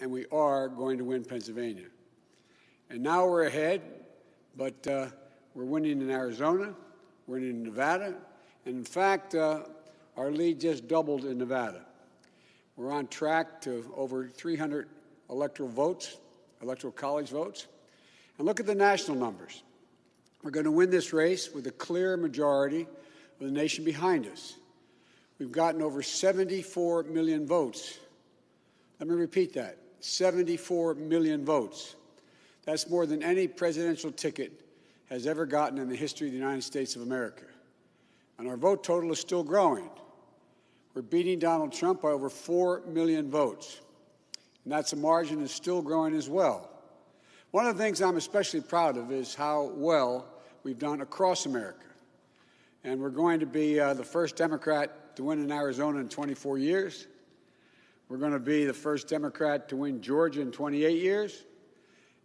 and we are going to win Pennsylvania. And now we're ahead, but uh, we're winning in Arizona, we're winning in Nevada, and in fact, uh, our lead just doubled in Nevada. We're on track to over 300 electoral votes, electoral college votes. And look at the national numbers. We're going to win this race with a clear majority of the nation behind us. We've gotten over 74 million votes. Let me repeat that 74 million votes. That's more than any presidential ticket has ever gotten in the history of the United States of America. And our vote total is still growing. We're beating Donald Trump by over 4 million votes. And that's a margin that's still growing as well. One of the things I'm especially proud of is how well we've done across America. And we're going to be uh, the first Democrat to win in Arizona in 24 years. We're going to be the first Democrat to win Georgia in 28 years.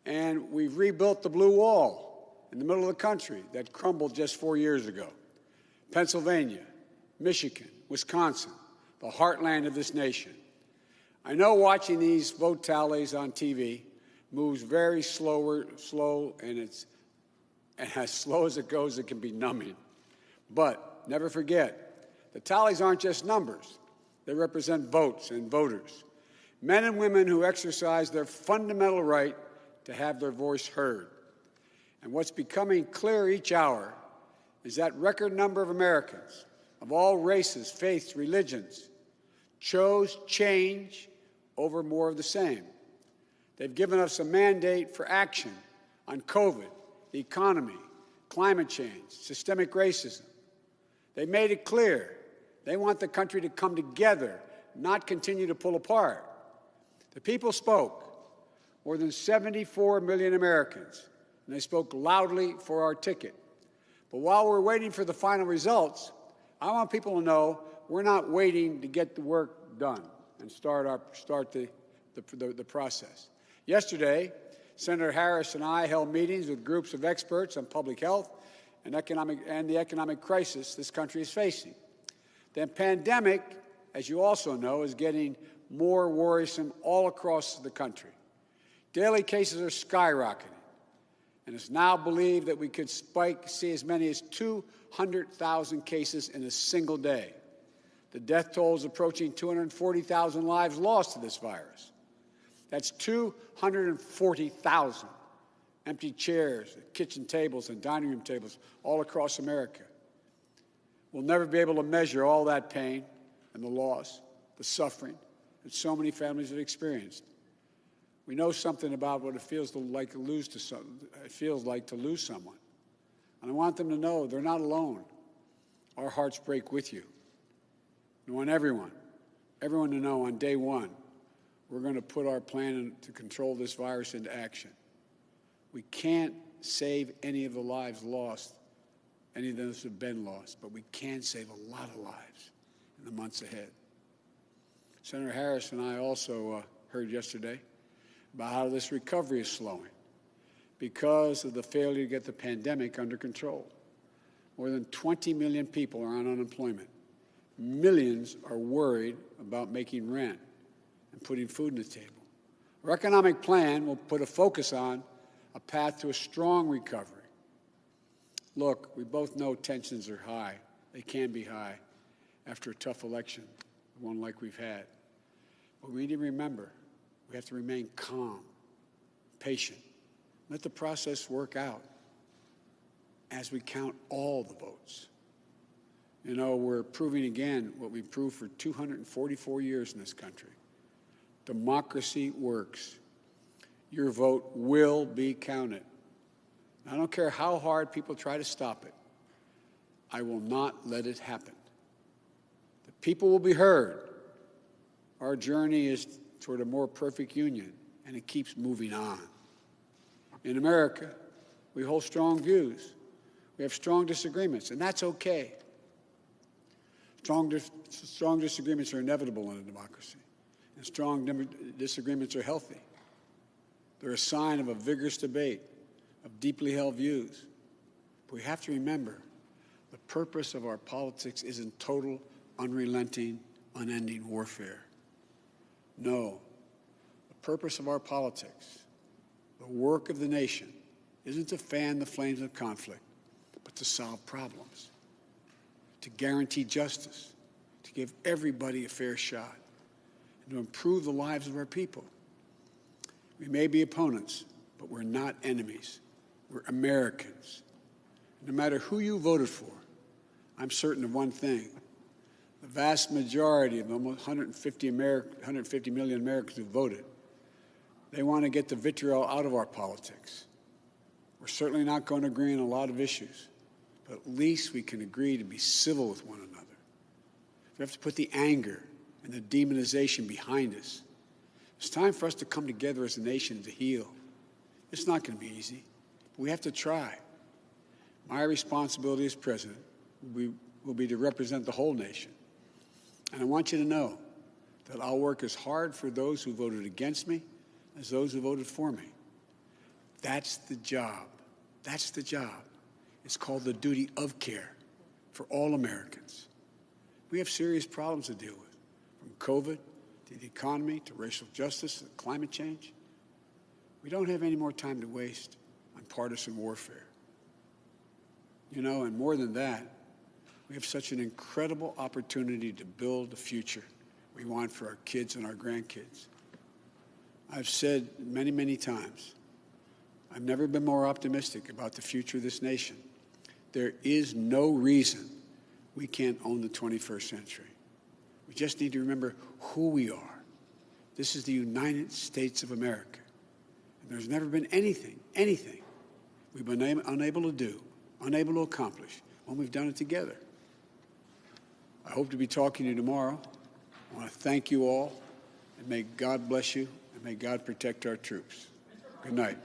And we've rebuilt the blue wall in the middle of the country that crumbled just four years ago. Pennsylvania, Michigan, Wisconsin, the heartland of this nation. I know watching these vote tallies on TV moves very slower, slow, and it's and as slow as it goes, it can be numbing. But never forget, the tallies aren't just numbers. They represent votes and voters, men and women who exercise their fundamental right to have their voice heard. And what's becoming clear each hour is that record number of Americans of all races, faiths, religions chose change over more of the same. They've given us a mandate for action on COVID, the economy, climate change, systemic racism. They made it clear they want the country to come together, not continue to pull apart. The people spoke, more than 74 million Americans, and they spoke loudly for our ticket. But while we're waiting for the final results, I want people to know we're not waiting to get the work done and start, our, start the, the, the, the process. Yesterday, Senator Harris and I held meetings with groups of experts on public health and, economic, and the economic crisis this country is facing. The pandemic, as you also know, is getting more worrisome all across the country. Daily cases are skyrocketing, and it's now believed that we could spike, see as many as 200,000 cases in a single day. The death toll is approaching 240,000 lives lost to this virus. That's 240,000 empty chairs, kitchen tables, and dining room tables all across America. We'll never be able to measure all that pain and the loss, the suffering that so many families have experienced. We know something about what it feels to like to lose to some, it feels like to lose someone. And I want them to know they're not alone. Our hearts break with you. I want everyone, everyone to know on day one, we're going to put our plan to control this virus into action. We can't save any of the lives lost, any of those have been lost, but we can save a lot of lives in the months ahead. Senator Harris and I also uh, heard yesterday about how this recovery is slowing because of the failure to get the pandemic under control. More than 20 million people are on unemployment. Millions are worried about making rent and putting food on the table. Our economic plan will put a focus on a path to a strong recovery. Look, we both know tensions are high. They can be high after a tough election, one like we've had. But we need to remember we have to remain calm, patient, let the process work out as we count all the votes. You know, we're proving again what we've proved for 244 years in this country. Democracy works. Your vote will be counted. I don't care how hard people try to stop it. I will not let it happen. The people will be heard. Our journey is toward a more perfect union, and it keeps moving on. In America, we hold strong views. We have strong disagreements, and that's okay. Strong, dis strong disagreements are inevitable in a democracy and strong disagreements are healthy. They're a sign of a vigorous debate, of deeply held views. But we have to remember the purpose of our politics isn't total, unrelenting, unending warfare. No. The purpose of our politics, the work of the nation, isn't to fan the flames of conflict, but to solve problems, to guarantee justice, to give everybody a fair shot, and to improve the lives of our people. We may be opponents, but we're not enemies. We're Americans. No matter who you voted for, I'm certain of one thing. The vast majority of almost 150, Ameri 150 million Americans who voted, they want to get the vitriol out of our politics. We're certainly not going to agree on a lot of issues, but at least we can agree to be civil with one another. We have to put the anger and the demonization behind us. It's time for us to come together as a nation to heal. It's not going to be easy, we have to try. My responsibility as president will be, will be to represent the whole nation. And I want you to know that I'll work as hard for those who voted against me as those who voted for me. That's the job. That's the job. It's called the duty of care for all Americans. We have serious problems to deal with, from COVID to the economy to racial justice to climate change. We don't have any more time to waste on partisan warfare. You know, and more than that, we have such an incredible opportunity to build the future we want for our kids and our grandkids. I've said many, many times, I've never been more optimistic about the future of this nation. There is no reason we can't own the 21st century. We just need to remember who we are. This is the United States of America. And there's never been anything, anything we've been unable to do, unable to accomplish when we've done it together. I hope to be talking to you tomorrow. I want to thank you all, and may God bless you, and may God protect our troops. Good night.